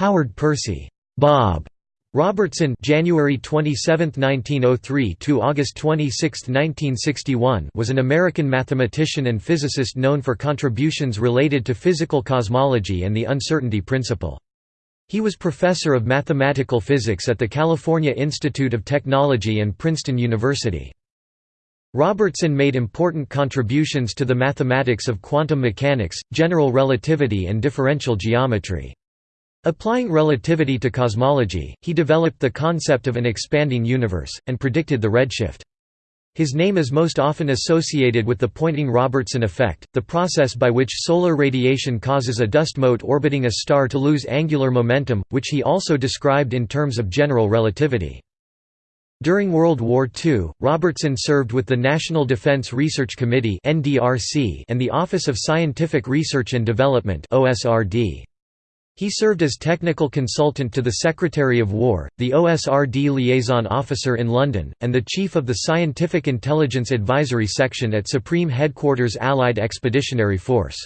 Howard Percy Bob Robertson January 27, 1903 to August 26, 1961 was an American mathematician and physicist known for contributions related to physical cosmology and the uncertainty principle. He was professor of mathematical physics at the California Institute of Technology and Princeton University. Robertson made important contributions to the mathematics of quantum mechanics, general relativity and differential geometry. Applying relativity to cosmology, he developed the concept of an expanding universe, and predicted the redshift. His name is most often associated with the Poynting-Robertson effect, the process by which solar radiation causes a dust mote orbiting a star to lose angular momentum, which he also described in terms of general relativity. During World War II, Robertson served with the National Defense Research Committee and the Office of Scientific Research and Development. He served as technical consultant to the Secretary of War, the OSRD liaison officer in London, and the chief of the Scientific Intelligence Advisory Section at Supreme Headquarters Allied Expeditionary Force.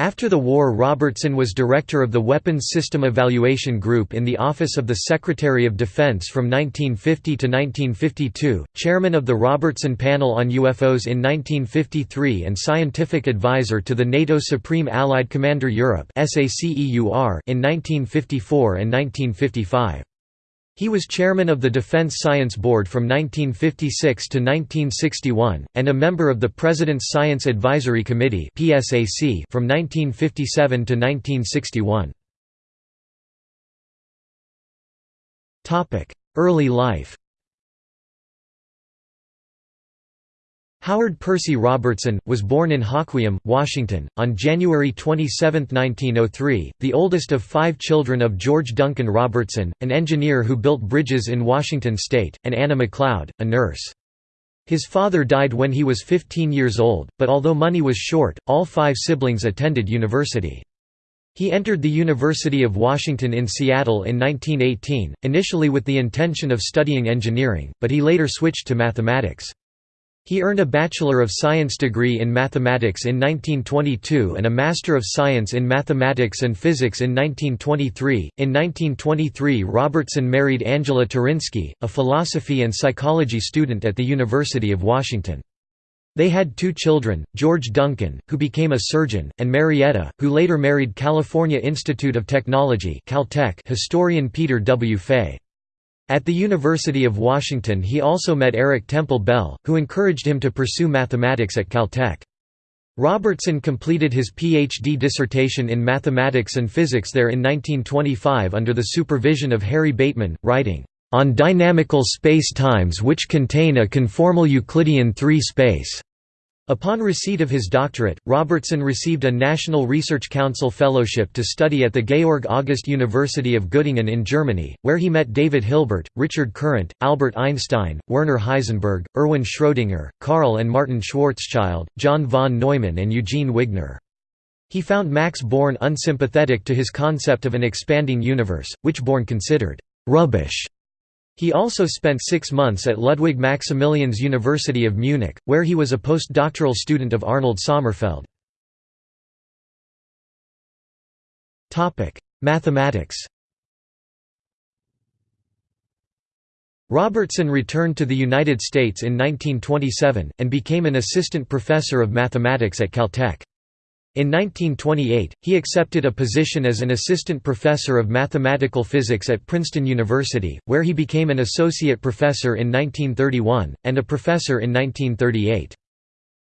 After the war Robertson was director of the Weapons System Evaluation Group in the Office of the Secretary of Defense from 1950 to 1952, chairman of the Robertson Panel on UFOs in 1953 and scientific advisor to the NATO Supreme Allied Commander Europe in 1954 and 1955. He was chairman of the Defense Science Board from 1956 to 1961, and a member of the President's Science Advisory Committee from 1957 to 1961. Early life Howard Percy Robertson, was born in Hoquiam, Washington, on January 27, 1903, the oldest of five children of George Duncan Robertson, an engineer who built bridges in Washington state, and Anna McLeod, a nurse. His father died when he was 15 years old, but although money was short, all five siblings attended university. He entered the University of Washington in Seattle in 1918, initially with the intention of studying engineering, but he later switched to mathematics. He earned a Bachelor of Science degree in mathematics in 1922 and a Master of Science in Mathematics and Physics in 1923. In 1923, Robertson married Angela Turinsky, a philosophy and psychology student at the University of Washington. They had two children, George Duncan, who became a surgeon, and Marietta, who later married California Institute of Technology Caltech historian Peter W. Fay. At the University of Washington he also met Eric Temple Bell, who encouraged him to pursue mathematics at Caltech. Robertson completed his Ph.D. dissertation in mathematics and physics there in 1925 under the supervision of Harry Bateman, writing, "...on dynamical space-times which contain a conformal Euclidean 3 space." Upon receipt of his doctorate, Robertson received a National Research Council fellowship to study at the Georg August University of Göttingen in Germany, where he met David Hilbert, Richard Courant, Albert Einstein, Werner Heisenberg, Erwin Schrödinger, Karl and Martin Schwarzschild, John von Neumann and Eugene Wigner. He found Max Born unsympathetic to his concept of an expanding universe, which Born considered «rubbish» He also spent six months at Ludwig Maximilians University of Munich, where he was a postdoctoral student of Arnold Sommerfeld. Mathematics Robertson returned to the United States in 1927, and became an assistant professor of mathematics at Caltech. In 1928, he accepted a position as an assistant professor of mathematical physics at Princeton University, where he became an associate professor in 1931, and a professor in 1938.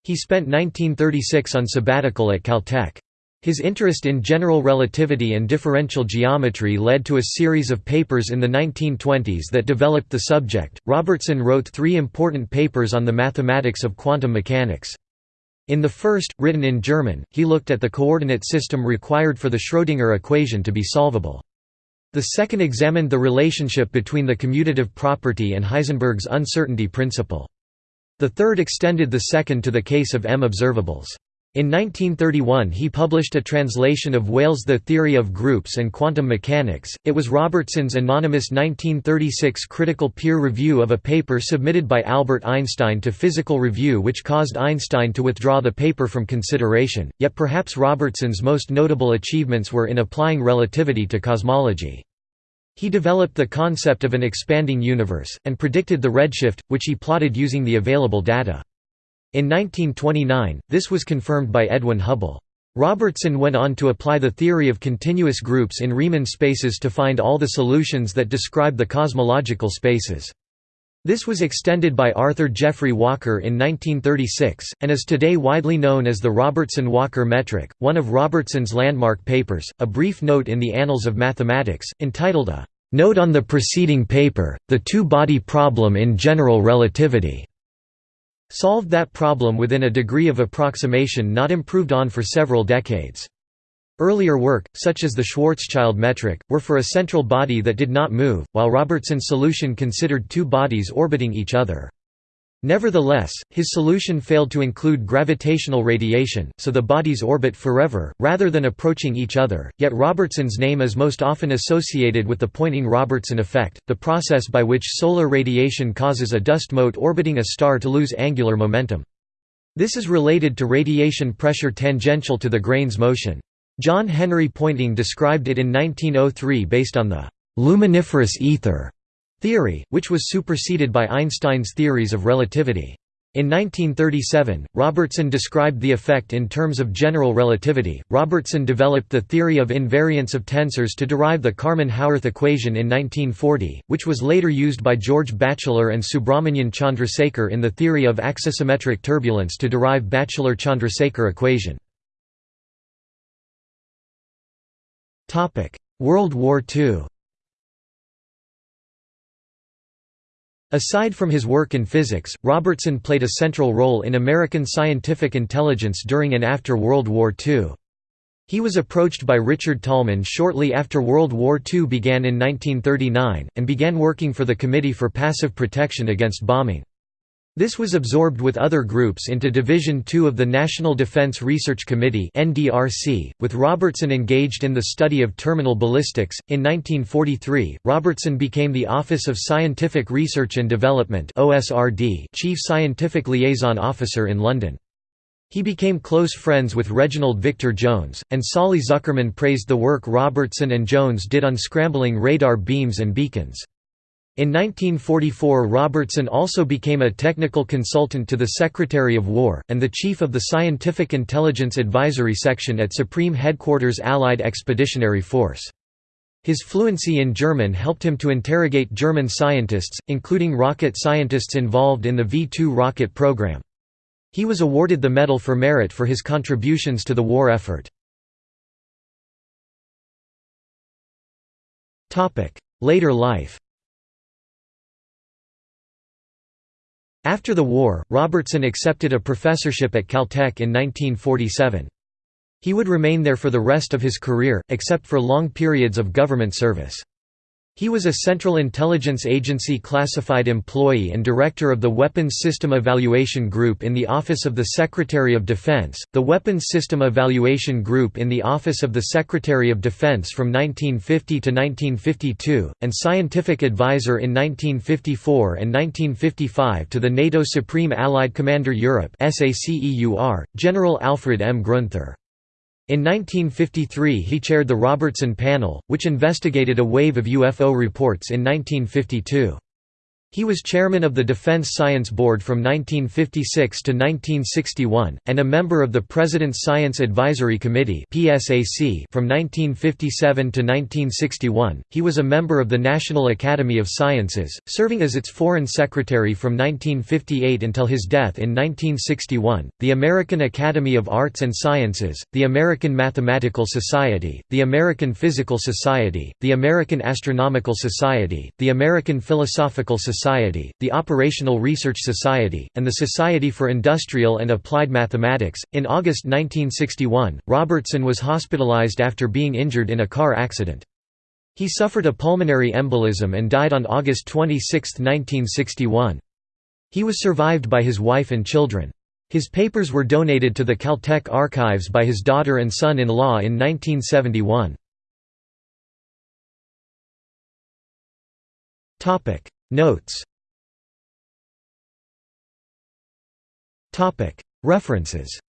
He spent 1936 on sabbatical at Caltech. His interest in general relativity and differential geometry led to a series of papers in the 1920s that developed the subject. Robertson wrote three important papers on the mathematics of quantum mechanics. In the first, written in German, he looked at the coordinate system required for the Schrödinger equation to be solvable. The second examined the relationship between the commutative property and Heisenberg's uncertainty principle. The third extended the second to the case of M observables. In 1931 he published a translation of Weyl's The Theory of Groups and Quantum Mechanics. It was Robertson's anonymous 1936 critical peer review of a paper submitted by Albert Einstein to Physical Review which caused Einstein to withdraw the paper from consideration, yet perhaps Robertson's most notable achievements were in applying relativity to cosmology. He developed the concept of an expanding universe, and predicted the redshift, which he plotted using the available data. In 1929, this was confirmed by Edwin Hubble. Robertson went on to apply the theory of continuous groups in Riemann spaces to find all the solutions that describe the cosmological spaces. This was extended by Arthur Geoffrey Walker in 1936, and is today widely known as the Robertson-Walker metric, one of Robertson's landmark papers. A brief note in the Annals of Mathematics, entitled a "Note on the preceding paper, the two-body problem in general relativity." Solved that problem within a degree of approximation not improved on for several decades. Earlier work, such as the Schwarzschild metric, were for a central body that did not move, while Robertson's solution considered two bodies orbiting each other. Nevertheless, his solution failed to include gravitational radiation, so the bodies orbit forever, rather than approaching each other. Yet Robertson's name is most often associated with the Poynting-Robertson effect, the process by which solar radiation causes a dust mote orbiting a star to lose angular momentum. This is related to radiation pressure tangential to the grain's motion. John Henry Poynting described it in 1903 based on the luminiferous ether theory, which was superseded by Einstein's theories of relativity. In 1937, Robertson described the effect in terms of general relativity. Robertson developed the theory of invariance of tensors to derive the Kármán-Howarth equation in 1940, which was later used by George Batchelor and Subrahmanyan Chandrasekhar in the theory of axisymmetric turbulence to derive Batchelor-Chandrasekhar equation. World War II Aside from his work in physics, Robertson played a central role in American scientific intelligence during and after World War II. He was approached by Richard Tolman shortly after World War II began in 1939, and began working for the Committee for Passive Protection Against Bombing. This was absorbed with other groups into Division II of the National Defense Research Committee (NDRC), with Robertson engaged in the study of terminal ballistics. In 1943, Robertson became the Office of Scientific Research and Development (OSRD) Chief Scientific Liaison Officer in London. He became close friends with Reginald Victor Jones, and Solly Zuckerman praised the work Robertson and Jones did on scrambling radar beams and beacons. In 1944 Robertson also became a technical consultant to the Secretary of War, and the chief of the Scientific Intelligence Advisory Section at Supreme Headquarters Allied Expeditionary Force. His fluency in German helped him to interrogate German scientists, including rocket scientists involved in the V-2 rocket program. He was awarded the Medal for Merit for his contributions to the war effort. Later life After the war, Robertson accepted a professorship at Caltech in 1947. He would remain there for the rest of his career, except for long periods of government service. He was a Central Intelligence Agency classified employee and director of the Weapons System Evaluation Group in the Office of the Secretary of Defense, the Weapons System Evaluation Group in the Office of the Secretary of Defense from 1950 to 1952, and scientific advisor in 1954 and 1955 to the NATO Supreme Allied Commander Europe General Alfred M. Gruenther. In 1953 he chaired the Robertson Panel, which investigated a wave of UFO reports in 1952. He was chairman of the Defense Science Board from 1956 to 1961, and a member of the President's Science Advisory Committee from 1957 to 1961. He was a member of the National Academy of Sciences, serving as its Foreign Secretary from 1958 until his death in 1961, the American Academy of Arts and Sciences, the American Mathematical Society, the American Physical Society, the American Astronomical Society, the American Philosophical Society Society, the Operational Research Society, and the Society for Industrial and Applied Mathematics. In August 1961, Robertson was hospitalized after being injured in a car accident. He suffered a pulmonary embolism and died on August 26, 1961. He was survived by his wife and children. His papers were donated to the Caltech archives by his daughter and son-in-law in 1971. Notes. References